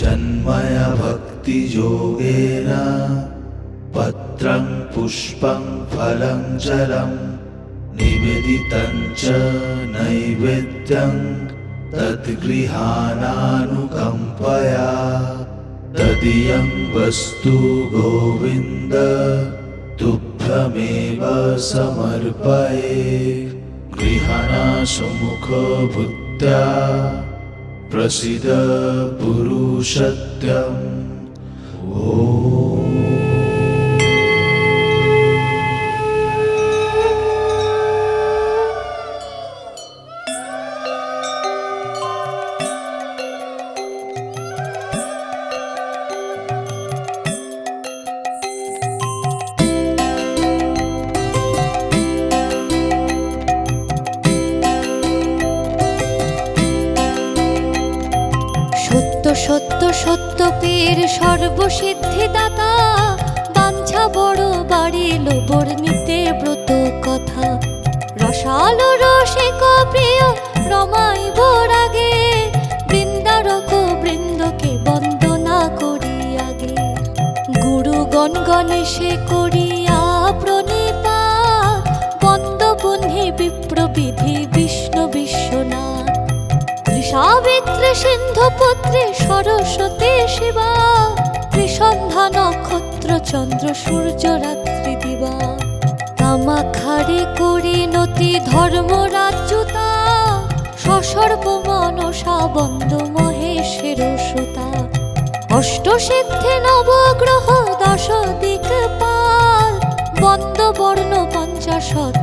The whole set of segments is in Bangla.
जन्मय भक्तियोगेन पत्रं पुष्पं फलं जलं निवेदितं च नैवेद्यं तद्गृहाणानुकम्पया तदीयं वस्तु गोविन्द तुभ्यमेव समर्पये गृहाणासुमुखभूत्या प्रसीद पुरुषत्यम् ॐ সত্য সত্য পীর সর্বসিদ্ধি দাতা বাঞ্ছা বড় বাড়িল বর্ণিতে ব্রত কথা। রসাল রসিক প্রিয়, রমাইব রাগে। বৃন্দারক বৃন্দকে বন্দনা করি আগে। গুরু গণ গণেশে করিয়া প্রণীতা। বন্দ বন্ধি বিপ্রবিধি সাবিত্রী সিন্ধু পুত্রী সরস্বতী শিবা, ত্রিসন্ধ্যা নক্ষত্র চন্দ্র সূর্য রাত্রি দিবা। কামাখারে করি নতি ধর্ম রাজ্যতা সসর্ব মনসা বন্দ মহেশের সুতা। অষ্ট সিদ্ধি নবগ্রহ দশ দিক পাল বন্দ বর্ণ পঞ্চাশত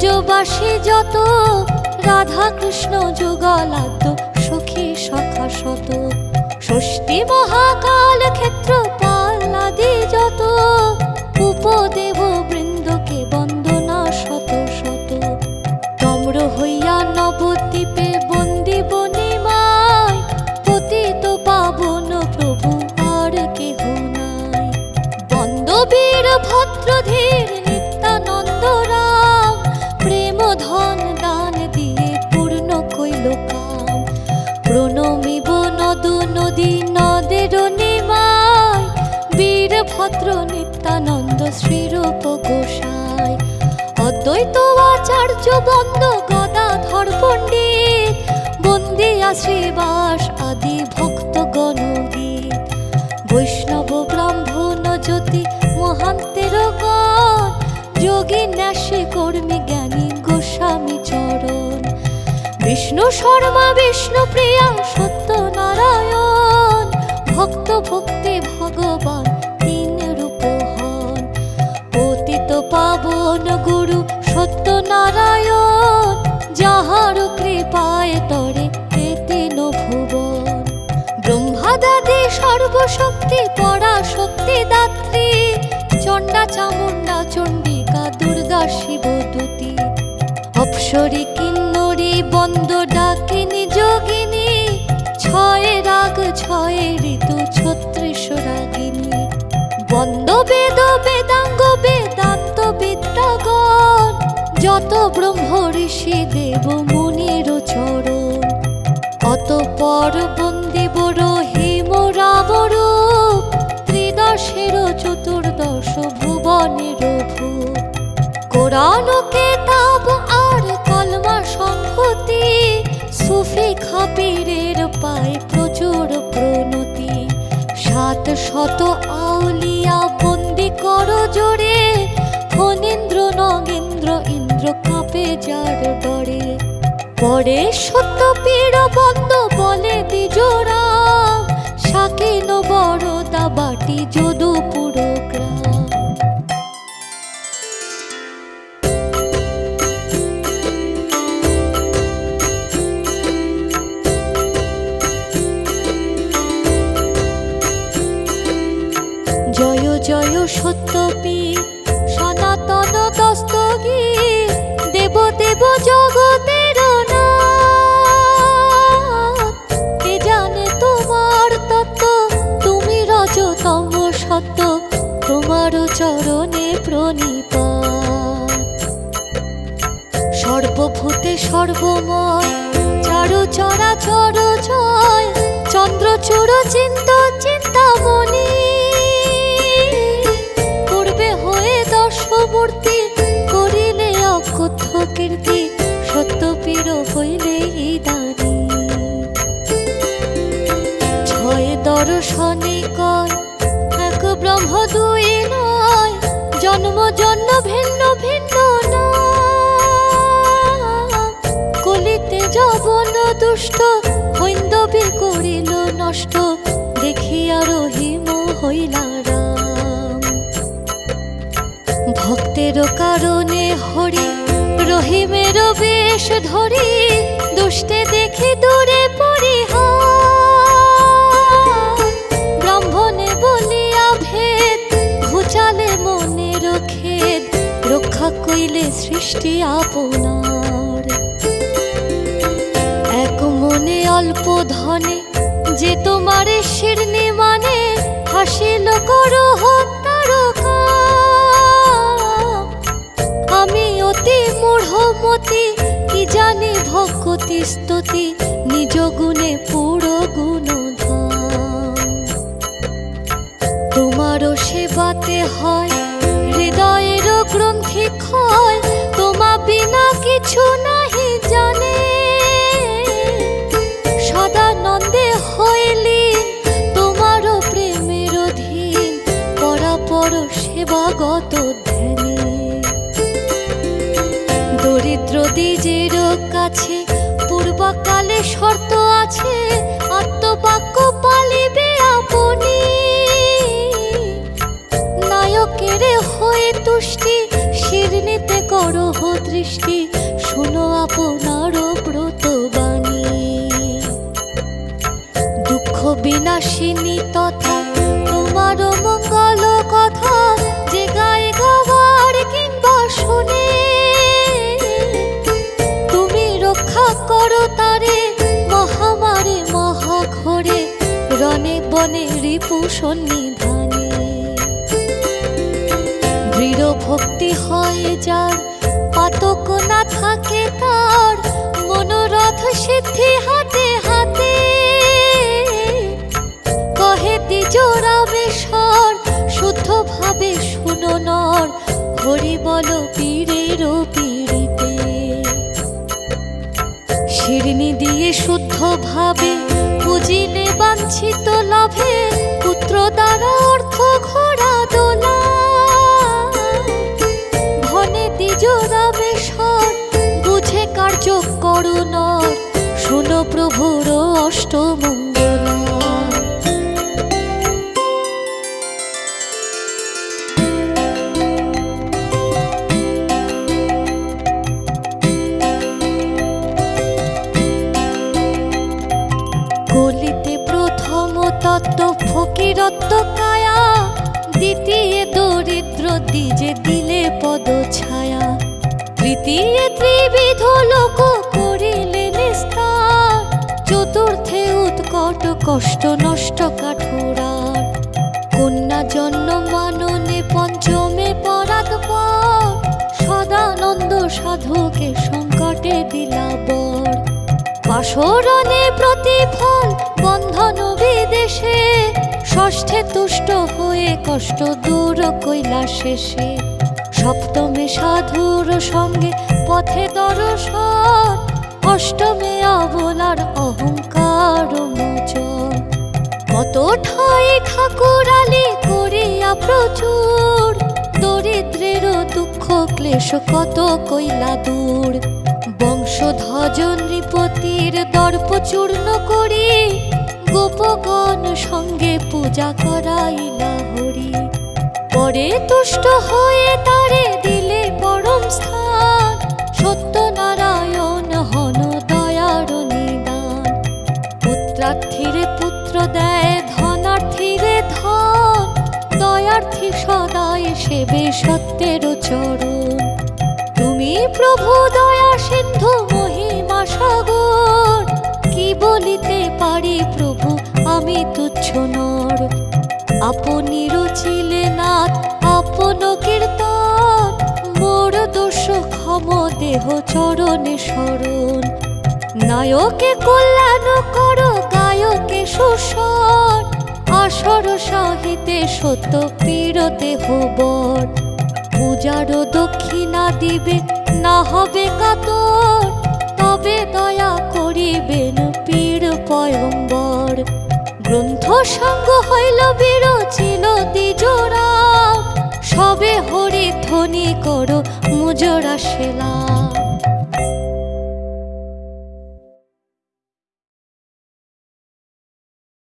ব্রজবাসী যত রাধা কৃষ্ণ যুগলাদ্য সখী সখা শত। ষষ্ঠী মহাকাল ক্ষেত্র পাল্লাদি যত উপদেব নদ নদী নদের নিমায় বীর ভদ্র নিত্যানন্দ শ্রীরূপ গোসাই। অদ্বৈত আচার্য বন্দ গদাধর পণ্ডিত বন্দিয়া শ্রীবাস আদি ভক্ত গণগীত। বৈষ্ণব ব্রাহ্মণ জ্যোতি মহান্তের যোগী ন্যাসী কর্মী জ্ঞানী গোস্বামী চরণ। বিষ্ণু শর্মা, বিষ্ণু প্রিয়া, সত্য নারায়ণ, ভক্ত ভক্তি ভগবান, তিন রূপ হন। পতিত পাবন গুরু সত্য নারায়ণ যাহার কৃপায় তরে পীরের পায় প্রচুর প্রণতি। সাত শত আউলিয়া বন্দি করো জোরে। ফণীন্দ্র নগেন্দ্র, ইন্দ্র কাপে যার ডরে। পরে সত্য পীর বন্ধ বলে দিজোরা চরণে প্রণিপাত সর্বভূতে সর্বময় চারু চরা চর জয় চন্দ্রচূড় চিন্ত চিন্তামণি ভিন্ন ভিন্ন নাম। কলিতে জবন দুষ্ট করিল নষ্ট, দেখিয়া রহিম হইলা রাম ভক্তের কারণে হরি, রহিমের বেশ ধরি, দুষ্টে দেখি দূরে পরিহার কইলে সৃষ্টি আপনার। এক মনে অল্প ধনে, যে তোমারে শিরনি মানে হাসিল করো আমি অতি মূঢ়মতি, কি জানি ভক্তি স্তুতি, নিজ গুণে পুরো গুণধাম। তোমারও সেবাতে হয় হৃদয়ের গ্রন্থি ক্ষয় তোমা বিনা কিছু নাহি জানে। সদানন্দে হইলি তোমারও প্রেমের অধীন পরাপর সেবাগত ধ্যানে। দরিদ্র দ্বিজের কাছে পূর্বকালে শর্ত আছে দৃষ্টি শুনো আপনার ব্রত বাণী। দুঃখ বিনাশিনী তথা তোমার মঙ্গল কথা যে গায়ে গাওয়ার কিংবা শুনে। তুমি রক্ষা করো তারে মহামারে মহাঘরে, রণে বনে রিপু সন্নিধানে। দৃঢ় ভক্তি হয় যার পাতক না থাকে তার, মনোরথ সিদ্ধি হাতে হাতে। কহে দ্বিজরামেশ্বর শুদ্ধ ভাবে শুনো নর, হরি বল পীরের পীড়িতে। শিরনি দিয়ে শুদ্ধ ভাবে বুঝিলে বাঞ্ছিত লাভে, পুত্র দ্বারা অর্থ প্রভুর অষ্টমঙ্গলা। কলিতে প্রথম তত্ত্ব ফকিরত্ব কায়া, দ্বিতীয় দরিদ্র দ্বিজে দিলে পদ ছায়া তৃতীয় ত্রিবিধ লোক কষ্ট নষ্ট কাঠুরার। কন্যা জন্ম মাননে পঞ্চমে পরাত পর। সদানন্দ সাধুকে সংকটে দিলা বর। পাশরণে প্রতিফল, বন্ধন বিদেশে। ষষ্ঠে তুষ্ট হয়ে কষ্ট দূর কইলা শেষে সপ্তমে সাধুর সঙ্গে পথে দর্শন। অষ্টমে অবলার অহংকার কত ঠাই ঠাকুর আলী করিয়া প্রচুর। দরিদ্রের দুঃখ ক্লেশ কত কইলা দূর। বংশধ্বজ নৃপতির দর্প চূর্ণ করি। গোপগণ সঙ্গে পূজা করাইলা হরি। পরে তুষ্ট হয়ে তারে দিলে পরম স্থান। সত্যনারায়ণ সত্যের চরণ। তুমি প্রভু দয়া সিন্ধু মহিমা সাগর। কি বলিতে পারি প্রভু, আমি তুচ্ছ নর। আপনি রচিলে নাথ, আপন কীর্তন। মোর দোষ ক্ষম দেহ চরণে শরণ নায়কে কল্যাণ করো, গায়কে সুসর আসর সাহিতে সত্য পীর দেহ পূজারও দক্ষিণা দিবে, না হবে কাতর। তবে দয়া করিবেন পীর পয়ম্বর। গ্রন্থ সঙ্গ হইল বিরচিল দ্বিজোরা সবে হরি ধ্বনি করো মুজরা সেলা।